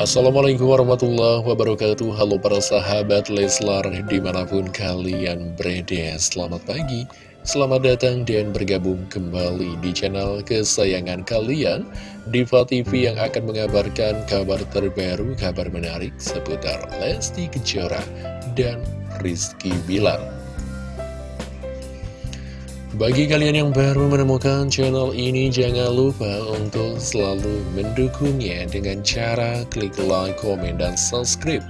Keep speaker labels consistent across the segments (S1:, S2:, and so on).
S1: Assalamualaikum warahmatullahi wabarakatuh. Halo para sahabat Leslar di mana pun kalian berada Selamat pagi, selamat datang dan bergabung kembali di channel kesayangan kalian Diva TV yang akan mengabarkan kabar terbaru, kabar menarik seputar Lesti Kejora dan Rizky Bilar bagi kalian yang baru menemukan channel ini, jangan lupa untuk selalu mendukungnya dengan cara klik like, komen, dan subscribe.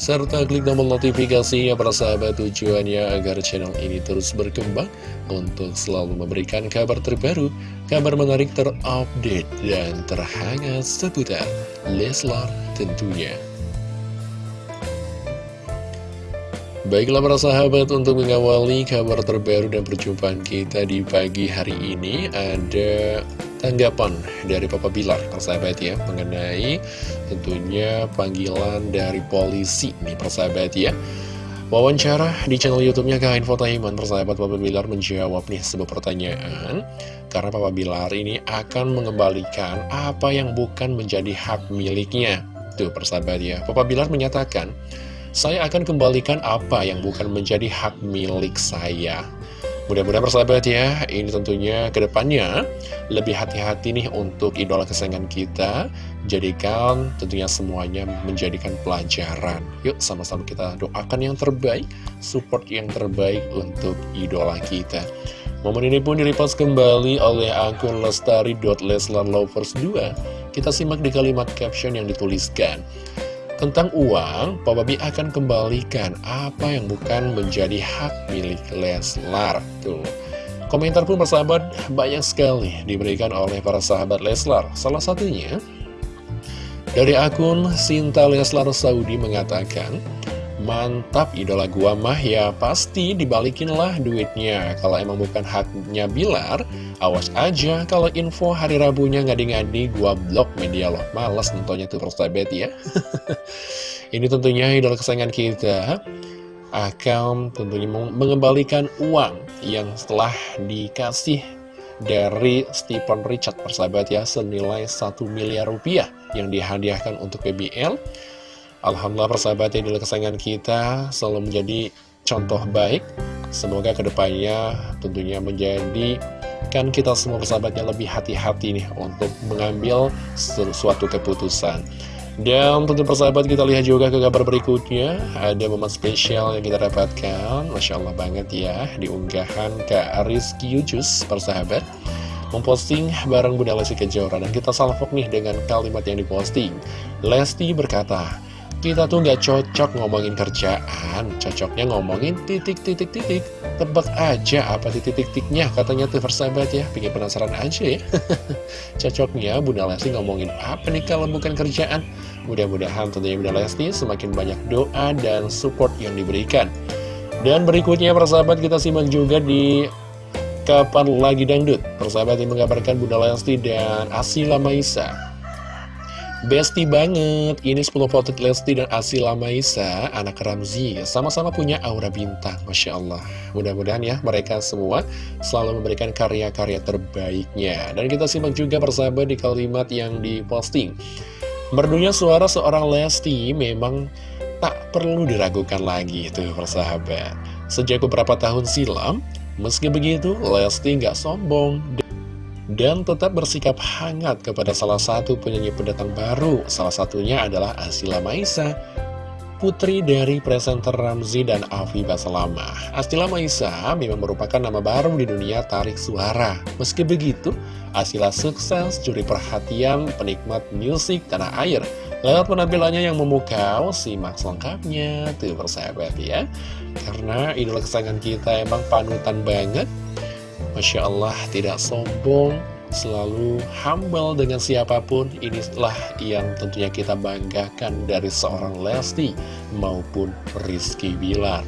S1: Serta klik tombol notifikasi ya para sahabat tujuannya agar channel ini terus berkembang untuk selalu memberikan kabar terbaru, kabar menarik terupdate, dan terhangat seputar Leslar tentunya. Baiklah para sahabat untuk mengawali kabar terbaru dan perjumpaan kita di pagi hari ini Ada tanggapan dari Papa Bilar persahabat ya Mengenai tentunya panggilan dari polisi nih persahabat ya. Wawancara di channel youtube-nya Kain Fotaiman persahabat Papa Bilar menjawab nih sebuah pertanyaan Karena Papa Bilar ini akan mengembalikan apa yang bukan menjadi hak miliknya. Tuh persahabat ya Papa Bilar menyatakan saya akan kembalikan apa yang bukan menjadi hak milik saya. Mudah-mudahan persahabat ya, ini tentunya ke depannya lebih hati-hati nih untuk idola kesayangan kita. Jadikan tentunya semuanya menjadikan pelajaran. Yuk sama-sama kita doakan yang terbaik, support yang terbaik untuk idola kita. Momen ini pun direpost kembali oleh akun lestari.leslarlovers2. Kita simak di kalimat caption yang dituliskan. Tentang uang, Papa B akan kembalikan apa yang bukan menjadi hak milik Leslar. Tuh. Komentar pun persahabat banyak sekali diberikan oleh para sahabat Leslar. Salah satunya dari akun Sinta Leslar Saudi mengatakan, Mantap idola gua mah ya pasti dibalikin lah duitnya. Kalau emang bukan haknya Bilar Awas aja kalau info hari Rabunya ngadi-ngadi gua blok media loh Males nontonnya tuh persahabat ya. Ini tentunya idola kesayangan kita. Akan tentunya mengembalikan uang yang setelah dikasih dari Stephen Richard persahabat ya Senilai 1 miliar rupiah yang dihadiahkan untuk PBL Alhamdulillah persahabat yang kesayangan kita selalu menjadi contoh baik. Semoga ke depannya tentunya menjadi kan kita semua persahabatnya lebih hati-hati nih untuk mengambil sesuatu keputusan. Dan tentu persahabat kita lihat juga ke kabar berikutnya. Ada momen spesial yang kita dapatkan. Masya Allah banget ya Di unggahan Kak Rizky Yujus persahabat. Memposting bareng Bunda Lesti Kejora. Dan kita salvok nih dengan kalimat yang diposting. Lesti berkata kita tuh nggak cocok ngomongin kerjaan, cocoknya ngomongin titik-titik-titik. Tebak aja apa titik-titiknya, katanya tuh persahabat ya, bikin penasaran aja ya. Cocoknya Bunda Lesti ngomongin apa nih kalau bukan kerjaan? Mudah-mudahan tentunya Bunda Lesti semakin banyak doa dan support yang diberikan. Dan berikutnya persahabat kita simak juga di Kapan Lagi Dangdut. Persahabat yang mengabarkan Bunda Lesti dan Asila Maisa Besti banget, ini 10 foto Lesti dan Asila Maisa, anak Ramzi, sama-sama punya aura bintang, Masya Allah. Mudah-mudahan ya, mereka semua selalu memberikan karya-karya terbaiknya. Dan kita simak juga persahabat di kalimat yang diposting. Merdunya suara seorang Lesti memang tak perlu diragukan lagi, itu persahabat. Sejak beberapa tahun silam, meski begitu, Lesti nggak sombong dan tetap bersikap hangat kepada salah satu penyanyi pendatang baru. Salah satunya adalah Asila Maisa, putri dari presenter Ramzi dan Afi Basalama. Asila Maisa memang merupakan nama baru di dunia tarik suara. Meski begitu, Asila sukses curi perhatian penikmat musik tanah air. Lewat penampilannya yang memukau, simak selengkapnya, tuh persahabat ya. Karena idola kesayangan kita emang panutan banget Masya Allah tidak sombong Selalu humble dengan siapa pun Inilah yang tentunya kita banggakan dari seorang Lesti Maupun Rizky Bilar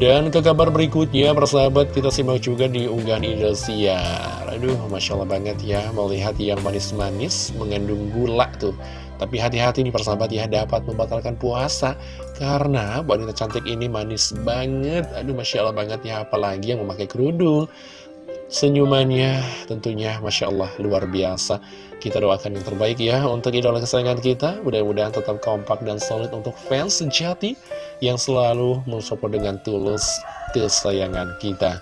S1: dan ke kabar berikutnya, persahabat, kita simak juga di unggahan Indosiar. Aduh, Masya Allah banget ya, melihat yang manis-manis mengandung gula tuh. Tapi hati-hati nih persahabat ya, dapat membatalkan puasa. Karena wanita cantik ini manis banget. Aduh, Masya Allah banget ya, apalagi yang memakai kerudung. Senyumannya tentunya Masya Allah luar biasa. Kita doakan yang terbaik ya untuk idola kesayangan kita. Mudah-mudahan tetap kompak dan solid untuk fans sejati yang selalu mensupport dengan tulus kesayangan kita.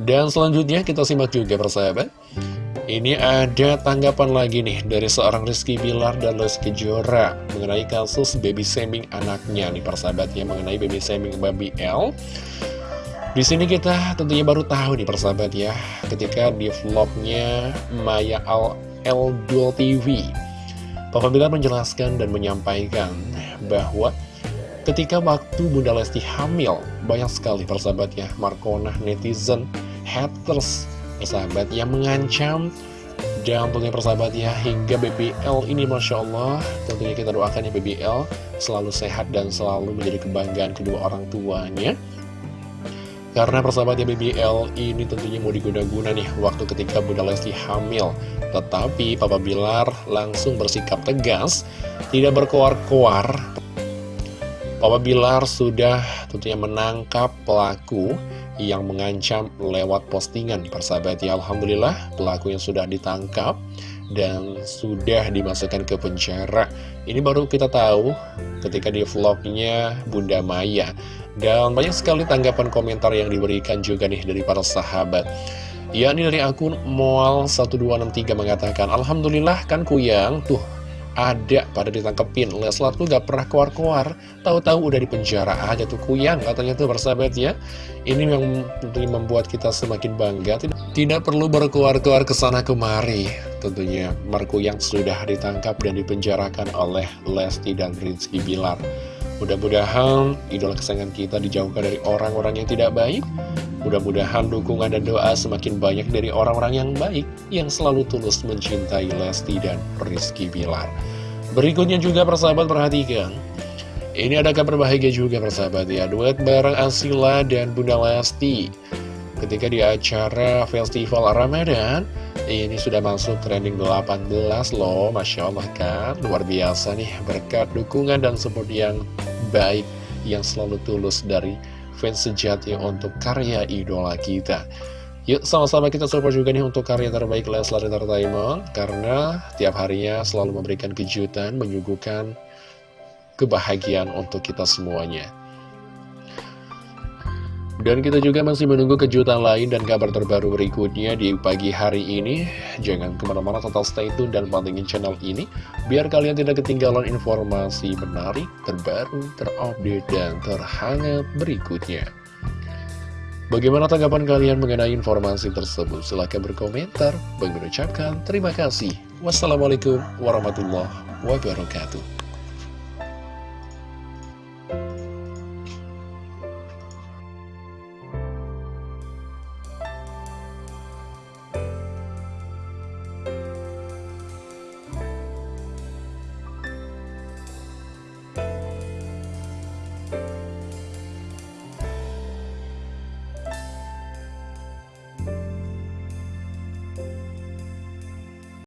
S1: Dan selanjutnya kita simak juga persahabat. Ini ada tanggapan lagi nih dari seorang Rizky Bilar dan Lesti Kejora mengenai kasus baby shaming anaknya nih persahabatnya mengenai baby shaming baby L di sini kita tentunya baru tahu nih persahabat ya, ketika di vlognya Maya Al Eldul TV, Papa Bilar menjelaskan dan menyampaikan bahwa ketika waktu Bunda Lesti hamil, banyak sekali persahabat ya, Markona, netizen, haters, persahabat yang mengancam dan tentunya persahabat ya, hingga BBL ini Masya Allah, tentunya kita doakan ya BBL selalu sehat dan selalu menjadi kebanggaan kedua orang tuanya. Karena persahabatnya BBL ini tentunya mau diguna-guna nih waktu ketika Bunda Lesti hamil. Tetapi Papa Bilar langsung bersikap tegas, tidak berkoar-koar. Papa Bilar sudah tentunya menangkap pelaku yang mengancam lewat postingan persahabat ya Alhamdulillah pelaku yang sudah ditangkap dan sudah dimasukkan ke penjara ini baru kita tahu ketika di vlognya Bunda Maya dan banyak sekali tanggapan komentar yang diberikan juga nih dari para sahabat. Yakni dari akun Moal1263 mengatakan Alhamdulillah kan kuyang? Tuh ada pada ditangkepin. Leslar tuh gak pernah keluar-keluar. Tahu-tahu udah di penjara aja tuh kuyang katanya tuh bersahabat ya. Ini yang membuat kita semakin bangga. Tidak, tidak perlu berkeluar-keluar ke sana kemari. Tentunya Marco yang sudah ditangkap dan dipenjarakan oleh Lesti dan Rizky Bilar mudah-mudahan idola kesayangan kita dijauhkan dari orang-orang yang tidak baik Mudah-mudahan dukungan dan doa semakin banyak dari orang-orang yang baik yang selalu tulus mencintai Lesti dan Rizky Bilar. Berikutnya juga persahabat perhatikan. Ini ada kabar bahagia juga persahabat ya, duet bareng Asila dan Bunda Lesti. Ketika di acara Festival Ramadan, ini sudah masuk trending 18 loh, Masya Allah kan. Luar biasa nih, berkat dukungan dan support yang baik, yang selalu tulus dari fans sejati untuk karya idola kita. Yuk sama-sama kita support juga nih untuk karya terbaik Leslar Entertainment Karena tiap harinya selalu memberikan kejutan, menyuguhkan kebahagiaan untuk kita semuanya dan kita juga masih menunggu kejutan lain dan kabar terbaru berikutnya di pagi hari ini. Jangan ke mana-mana total stay tune dan pantengin channel ini, biar kalian tidak ketinggalan informasi menarik, terbaru, terupdate, dan terhangat berikutnya. Bagaimana tanggapan kalian mengenai informasi tersebut? Silahkan berkomentar. Bagi mengucapkan terima kasih. Wassalamualaikum warahmatullahi wabarakatuh.